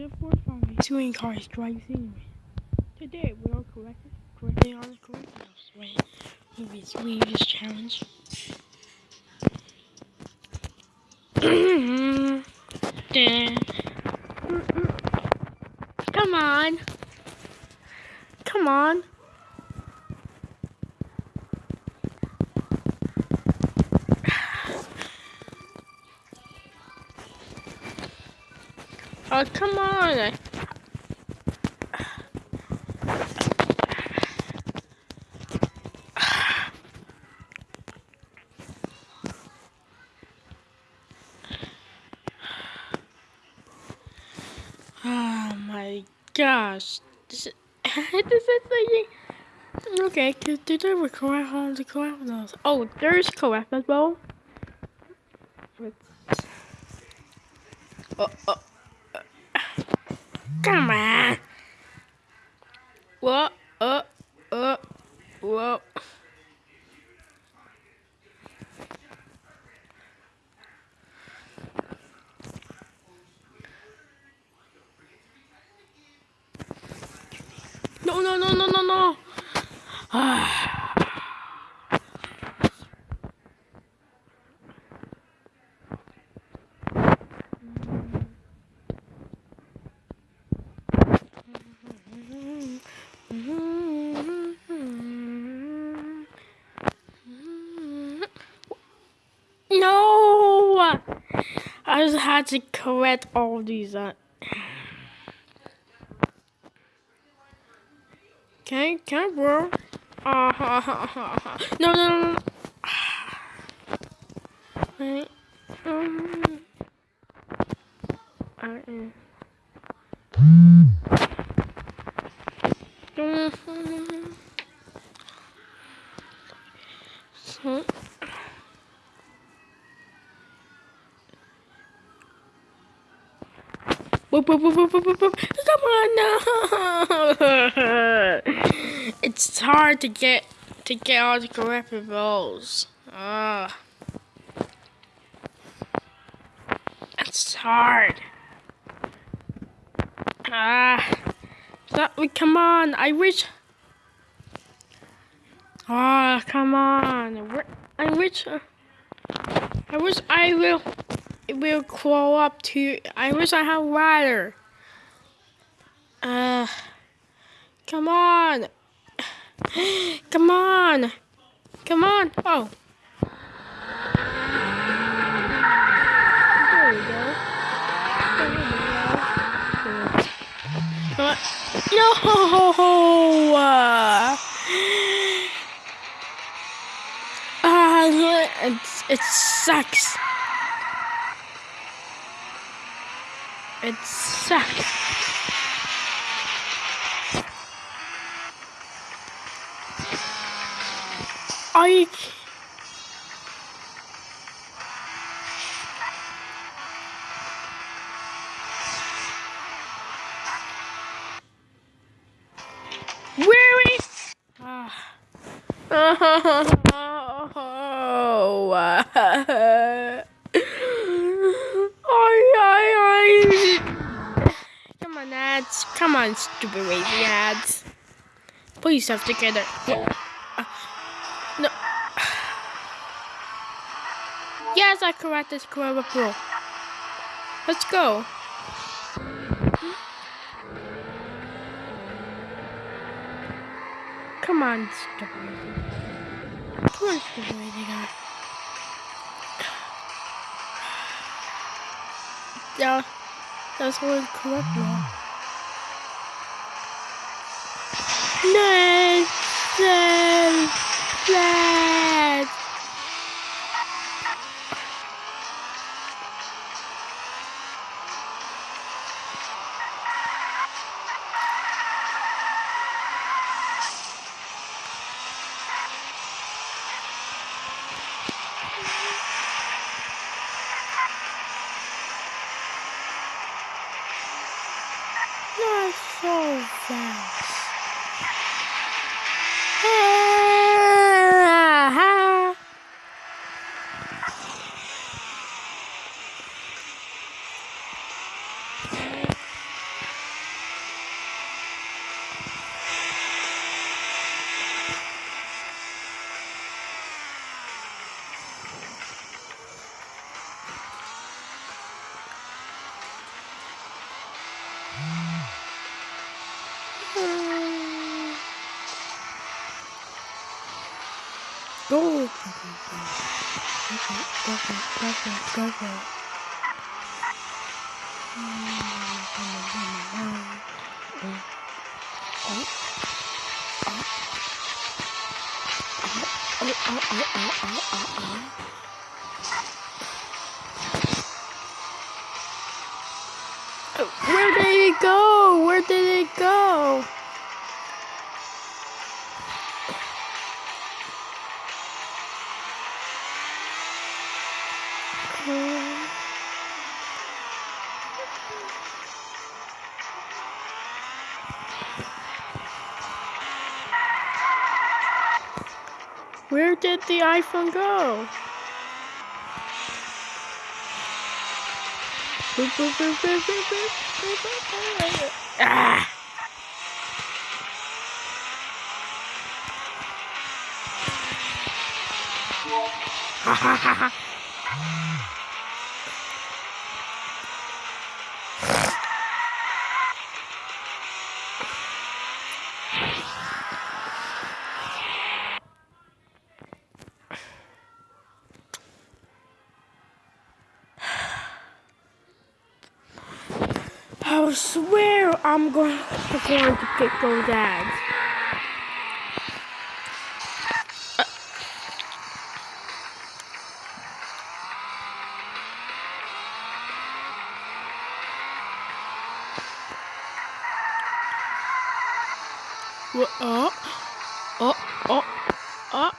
therefore five doing car strikes anyway. Today we are correcting correcting all the correct way movies we just challenge. Come on. Come on. Come on. Oh my gosh. This is, this is like, okay, did, I record all the co Oh, there's co-op as well. Oh, oh. Come on. Whoa, uh, uh, whoa. No, no, no, no, no, no. No! I just had to correct all these. Uh... Can I bro? Uh, ha, ha, ha. No, no, no. no. Um. I am. So. Come on, it's hard to get to get all the correct. Ah, it's hard. Ah, that we come on. I wish. Ah, oh, come on. I wish. Uh, I wish I will will crawl up to. I wish I had water. Uh, come on. Come on. Come on. Oh. Come on. No! Uh, it, it sucks. It sucks. I Put yourself together. Uh, no. Yes, I correct this Corolla Pro. Let's go. Come on, wavy. Come on, wavy. Yeah, that's what correct now. No! No! No! Go. Go for it. Go for it. Go for it. Go for it. Oh, oh, oh, oh, oh, oh, oh. iPhone go? Ah! Ha ha ha ha! I swear I'm going, I'm going to pick those ads. What? Oh, oh, oh, oh.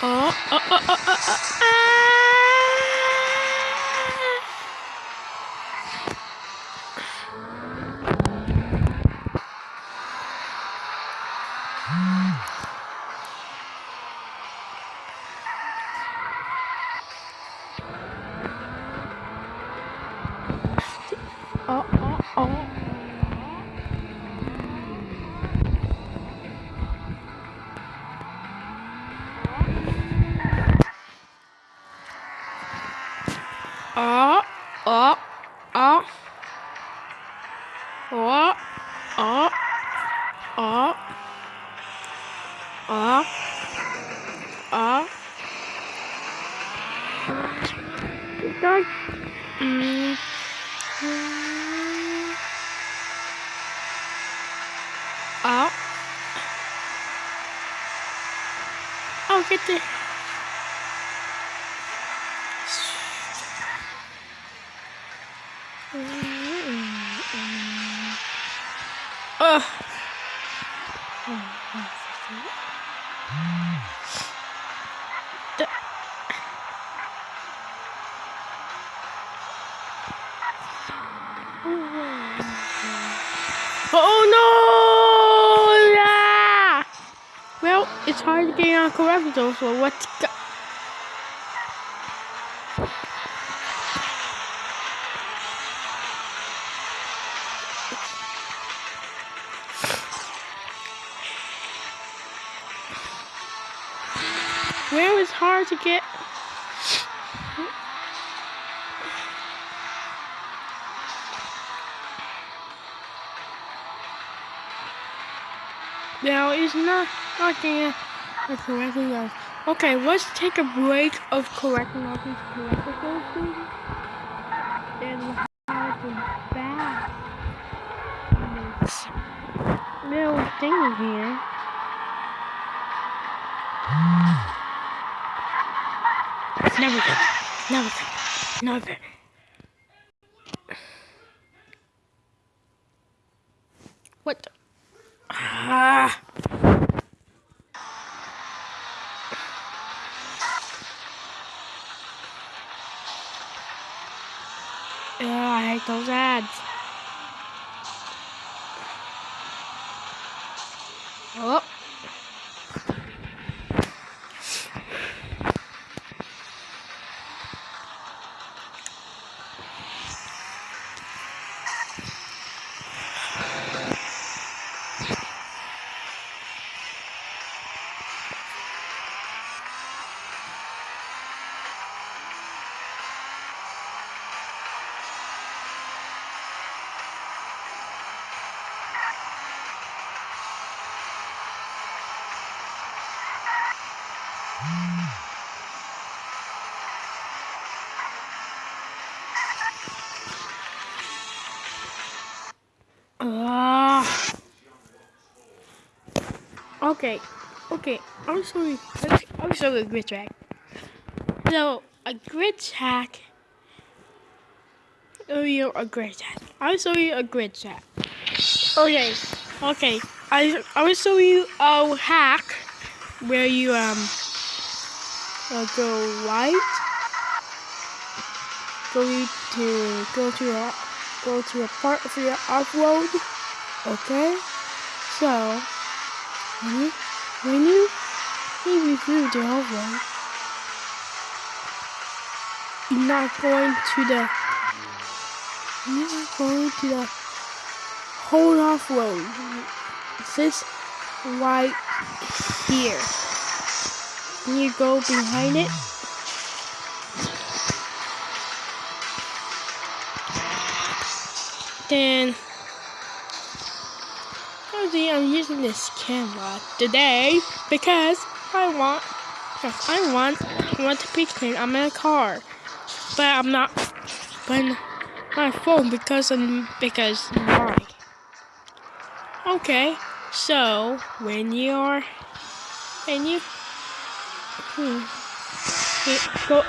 Oh, oh, oh, oh, oh, oh, Oh, oh, Oh. Oh no! Yeah! Well, it's hard to get on correcto, so go. Mm-hmm. Now it's not not there uh, for correctly. guys. Okay, let's take a break of correcting all these correctable things. And we'll have them back. This little thing here. Never good. Never. Never. What? Ah. Okay, okay. I'm sorry. I'm sorry, grid track. So a grid track. Oh, you a grid track. I'll show you a grid track. Okay, okay. I I will show you a hack where you um uh, go right, go to go to a go to a part of your off-road. Okay, so when you when you maybe through the off-road, you're not going to the you're not going to the whole off-road. This right here. And you go behind it. Then I'm using this camera today because I want I want I want to clean. I'm in a car. But I'm not but my phone because I'm because why? Okay, so when you're when you hmm, go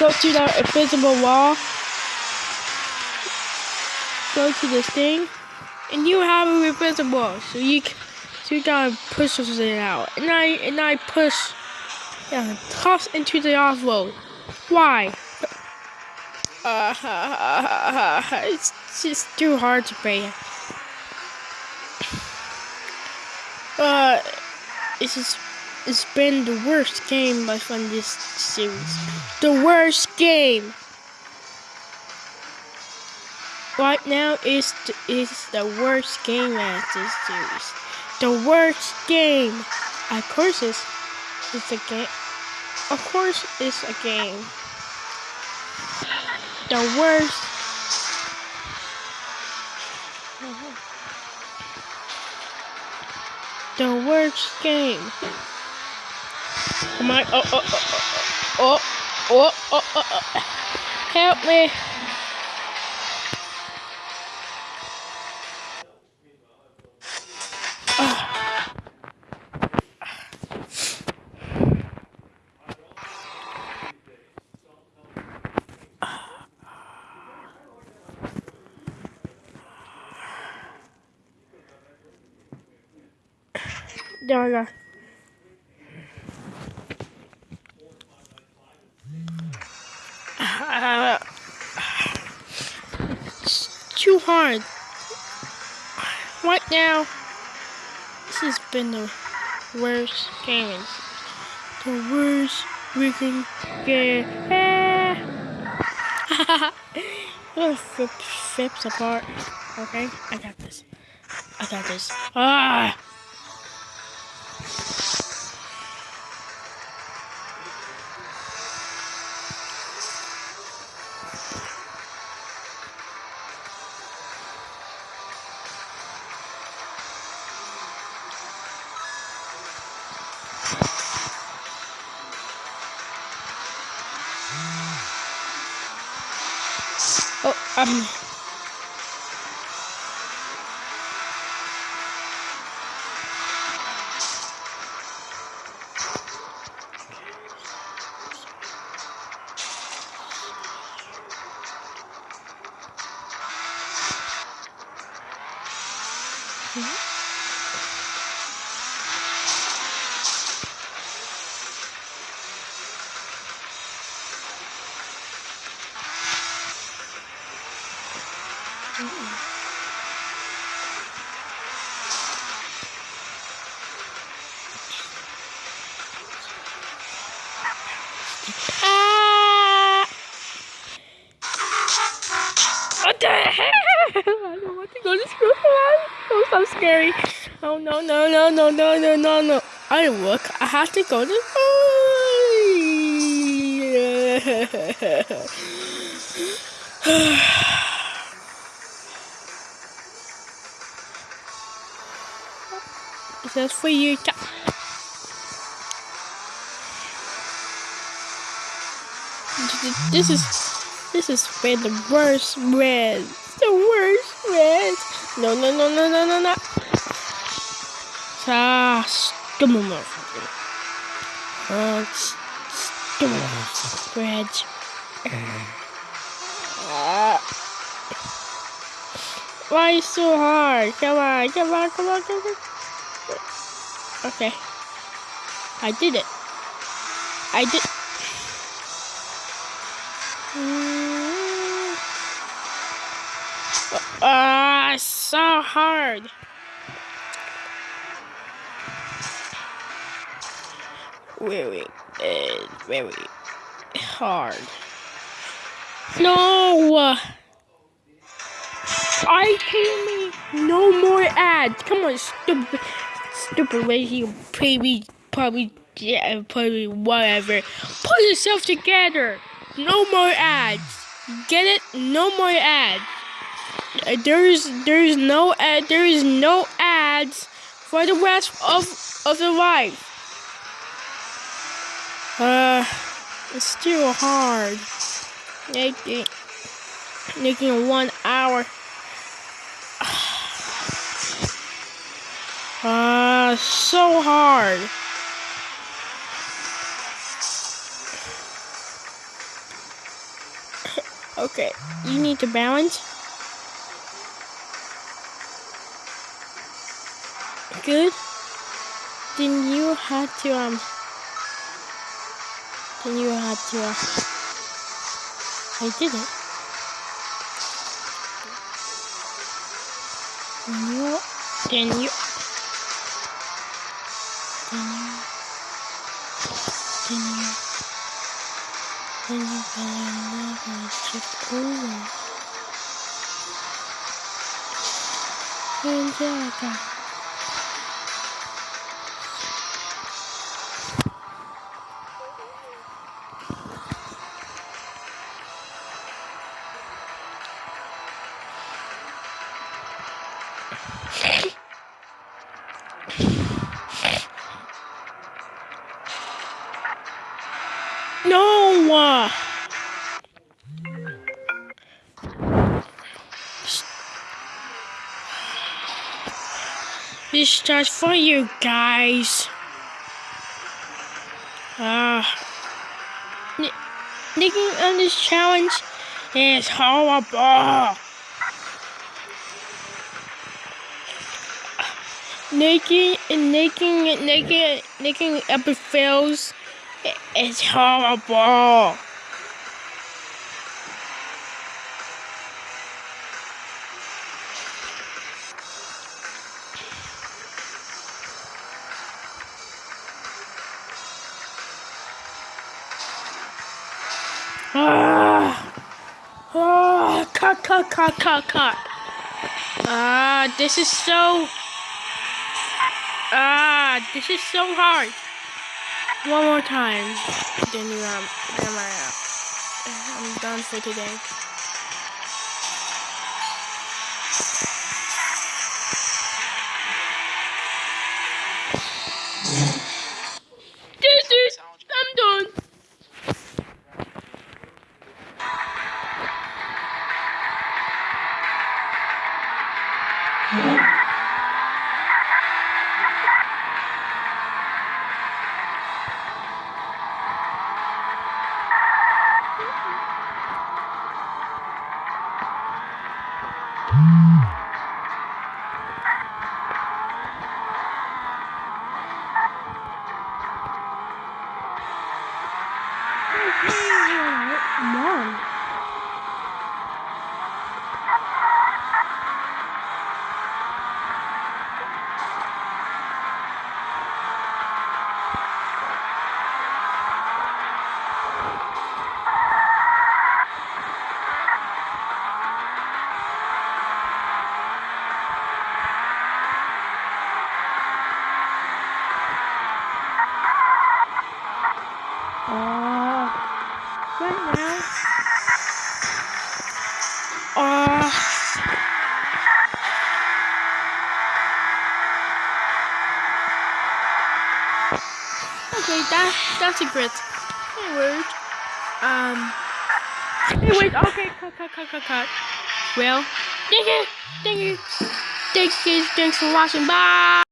go to the invisible wall, go to this thing, and you have a invisible. So you so you gotta push it out, and I and I push, yeah, toss into the off road. Why? Uh, it's just too hard to pay. Uh, it's just, it's been the worst game done this series. The worst game. Right now is is the worst game this series. The worst game. Of course, it's it's a game. Of course, it's a game. The worst. The worst game. Come on. Oh oh, oh, oh, oh, oh, oh, oh, oh, oh. Help me. Uh, it's too hard. Right now, this has been the worst game. The worst freaking game. Little flip, flips apart. Okay, I got this. I got this. Ah! Um. Ah! What the hell? I don't want to go to school. Oh, so scary. Oh no no no no no no no no. I work. I have to go to school. For you. this is this is been the worst red. The worst red. No no no no no no no. Ah, stupid motherfucker. Uh, stupid red. Uh, why so hard? Come on, come on, come on, come on. Okay. I did it. I did. Ah, uh, so hard. Very, uh, very hard. No! I told me no more ads. Come on, stupid, stupid radio, baby, probably, yeah, probably whatever. Put yourself together. No more ads. Get it? No more ads. Uh, there's there's no ad. There is no ads for the rest of of the life. Uh, it's still hard. Making making one hour. Uh, so hard. okay, you need to balance. Good. Then you have to um. Then you have to. Uh, I did it. Then you. Then you. Then you. Then you gotta never shift over. And yeah, I got. No! This starts for you guys. Uh, Nicking on this challenge is horrible. Nicking and nicking and nicking, nicking episodes it's horrible. Ah, ah, cut, cut, cut, cut, cut. Ah, this is so. Ah, this is so hard. One more time. Then you um, then I, I'm done for today. Mom. Okay, that that's a great word. Um, Anyways, okay, cut, cut, cut, cut, cut. Well, thank you, thank you, thank you, thanks for watching. Bye.